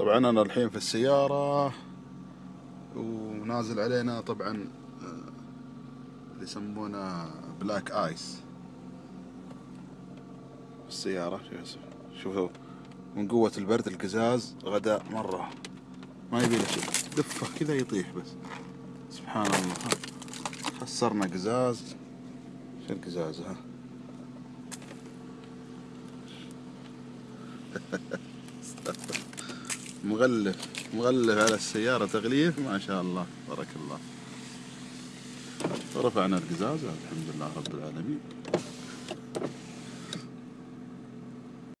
طبعا أنا الحين في السيارة ونازل علينا طبعا آه، اللي يسمونه بلاك ايس السيارة شوفوا من قوة البرد القزاز غدا مرة. ما يبي له شيء. دفه كذا يطيح بس. سبحان الله. خسرنا قزاز. شو القزاز ها؟ مغلف مغلف على السيارة تغليف ما شاء الله بارك الله. رفعنا القزاز الحمد لله رب العالمين.